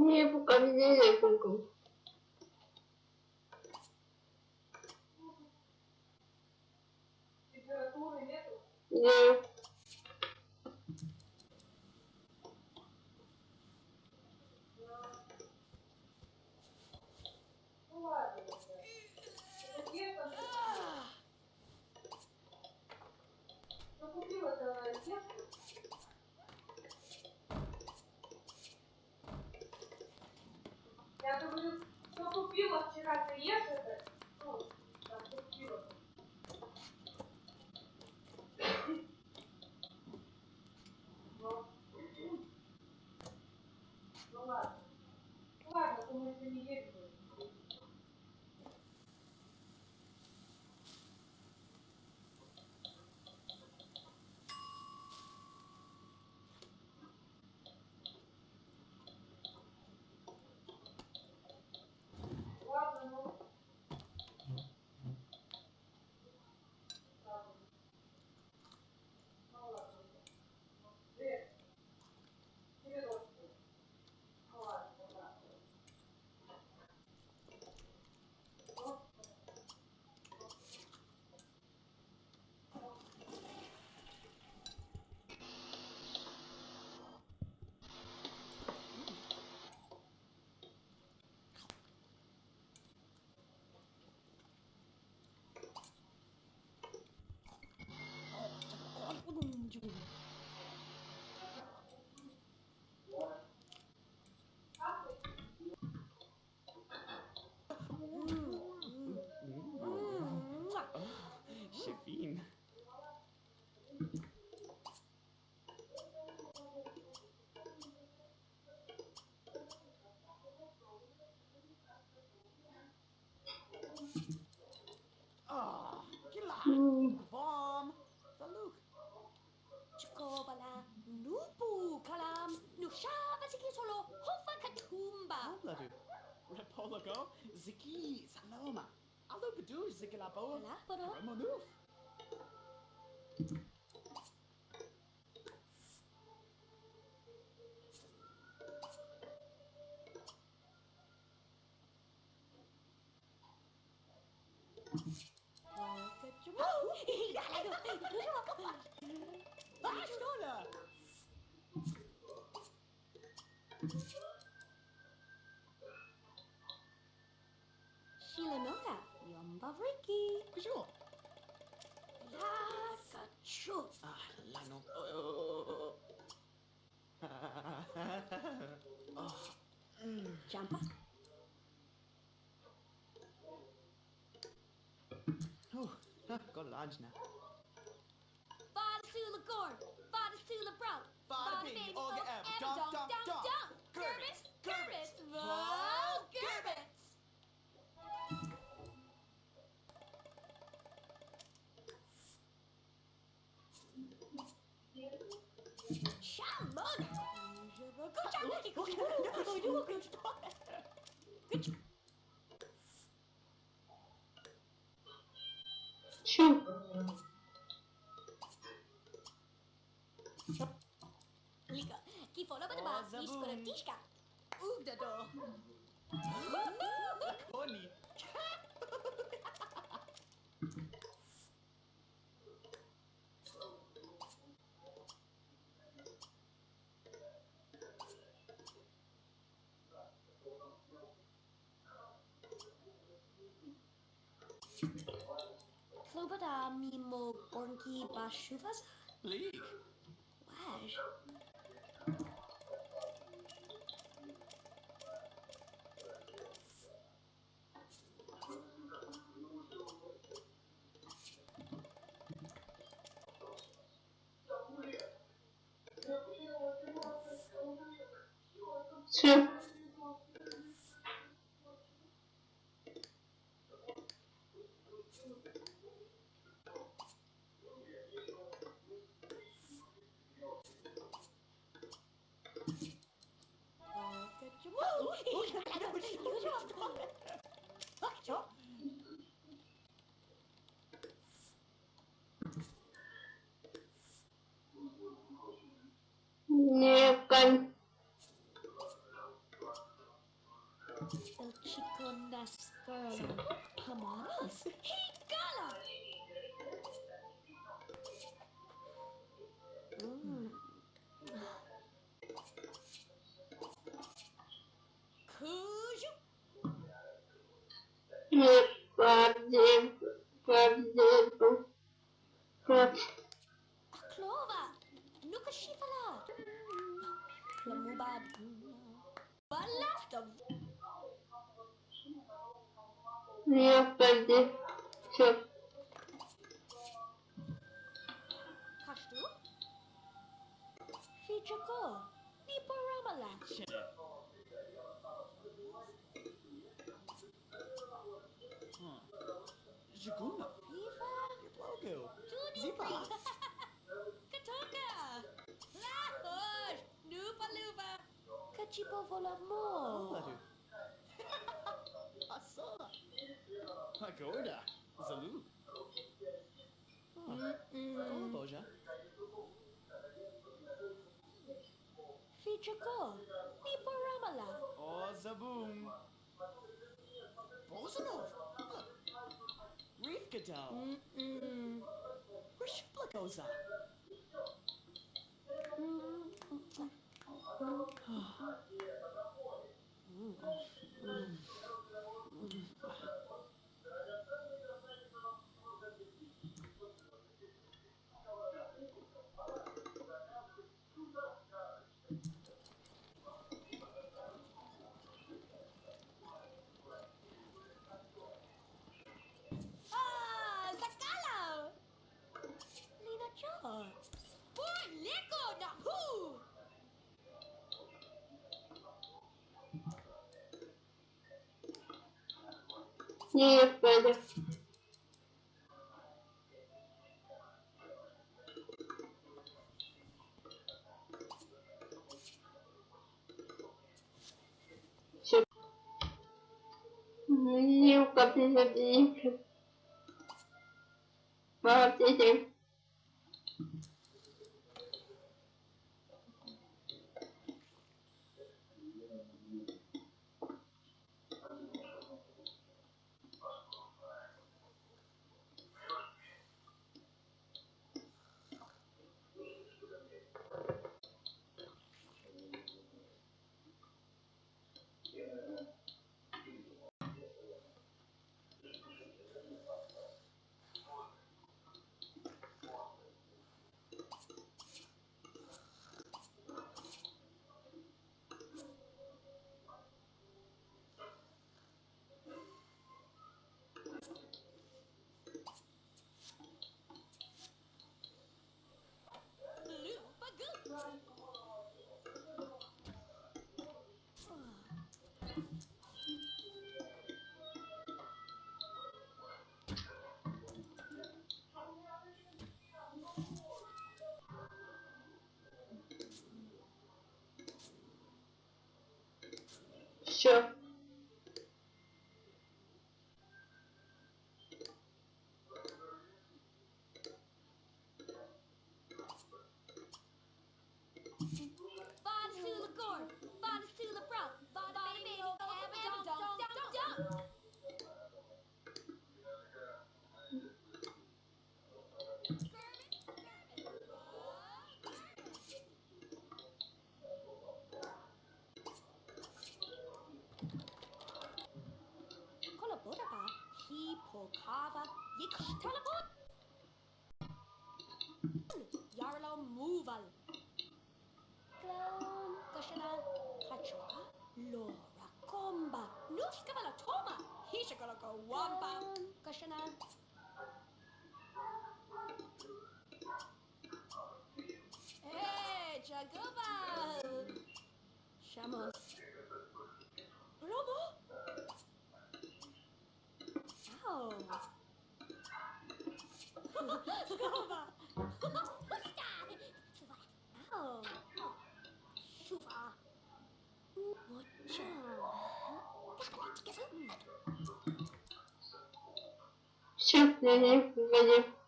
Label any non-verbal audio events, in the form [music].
Не, пока меня не кукол. Температуры нету? Нет. Ciao, ziki solo hofa katumba. Labu. Repologo ziki saloma. Alo bedu ziki labo. Laboro. Ramonuf. Thank you. Vriki. Bonjour. La Kachu. Ah, lano. Oh. oh. [laughs] Mm. Jampa. Oh, got a lunch now. Fada Sula Gorn, Fada Sula Bro. Fada Baby Olga F, Dunk, Dunk, Dunk, Dunk, Dunk. Dunk. Gerbits, Gerbits, Tchau. Ugdador. Koni. Clywed am i mo bonci bach siwfas? Lig? Wer? Chico nascala. Pamadas. Higala. Mm. Cujo. Nie bardziej, się. Kashtu. Fichako. Niparamala. Shit. Huh. Jaguna. Viva. Your Zipa. [laughs] Katoka. Lahosh. Nupa lupa. Kachipo volamo. Ladu. Pagoda. Zalu. Oh, Mm-mm. Boja. Fichako. Niparamala. Oh, Zaboom. Bozanov. Reef Gadal. Mm-mm. Rishplakoza. Ah, [sighs] Нет, Петя. Нилка, ты забери. Молодцы. еще. Teleport! Yarlo Moval. Clown, Goshana, Kachua, Laura Comba, Nushkavala Toma, Hishakaloka Wamba, Goshana. Hey, Jaguba! Shamos. Robo! Ow! Baba. Çuva. Au. Çuva. Boça. Çöpleri benim